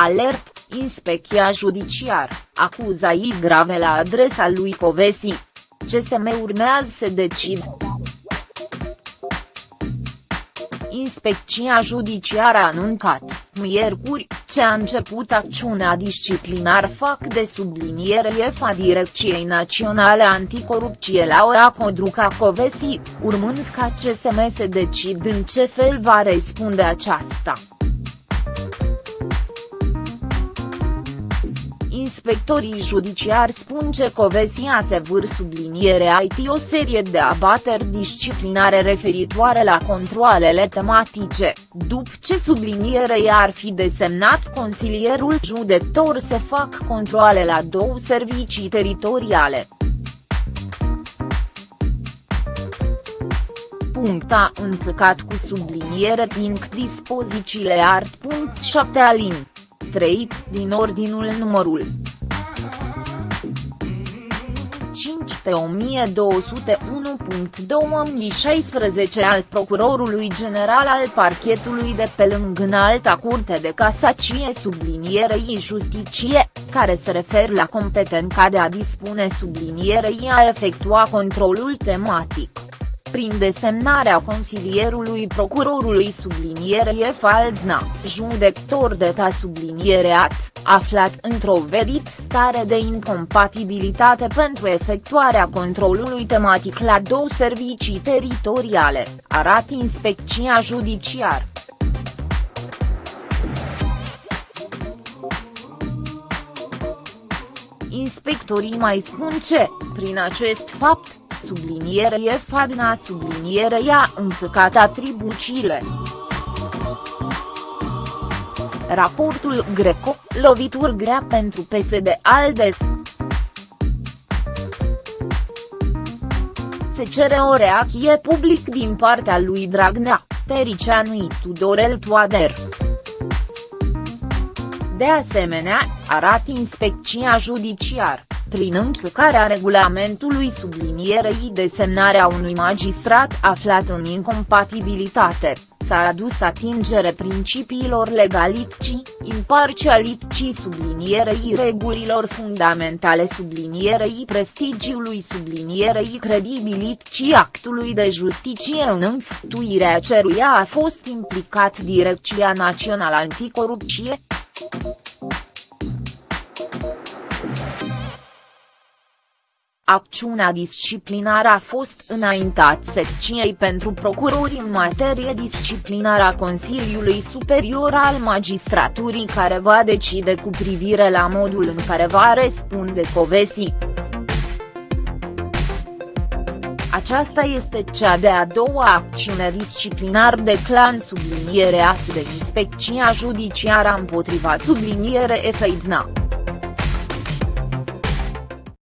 Alert, Inspecția Judiciar, acuzații grave la adresa lui Covesi. CSM urmează să decid. Inspecția Judiciară a anuncat, miercuri, ce a început acțiunea disciplinar fac de subliniere EFA Direcției Naționale Anticorupție Laura Codruca Covesi, urmând ca CSM să decid în ce fel va răspunde aceasta. Inspectorii judiciari spun că Covesia se vâr subliniere IT o serie de abateri disciplinare referitoare la controalele tematice, după ce sublinierea ar fi desemnat consilierul judector să fac controale la două servicii teritoriale. A încălcat cu subliniere Pink dispozițiile art. 7 alin. 3, din ordinul numărul 1201.2016 al Procurorului General al Parchetului de pe lângă Înalta Curte de Casacie sublinierei Justiție, care se referă la competența de a dispune sublinierei a efectua controlul tematic prin desemnarea consilierului procurorului sublinierie Faldna, judector de ta subliniereat, aflat într-o vedit stare de incompatibilitate pentru efectuarea controlului tematic la două servicii teritoriale, arată inspecția judiciar. Inspectorii mai spun ce, prin acest fapt, sublinierea Fadna sublinierea încăcat atribuțiile. Raportul Greco, lovituri grea pentru PSD-ALDE. Se cere o reacție public din partea lui Dragnea, Tericianu Tudorel Toader. De asemenea, arată inspecția judiciar prin încălcarea regulamentului sublinierei desemnarea unui magistrat aflat în incompatibilitate, s-a adus atingere principiilor legalității, imparcialității sublinierei regulilor fundamentale sublinierei prestigiului sublinierei credibilității actului de justiție în înfăptuirea ceruia a fost implicat Direcția Națională Anticorupție. Acțiunea disciplinară a fost înaintat secției pentru procurori în materie disciplinară a Consiliului Superior al Magistraturii care va decide cu privire la modul în care va răspunde Covesi. Aceasta este cea de-a doua acțiune disciplinar de clan sublinierea de inspecția judiciară împotriva subliniere Efeidna.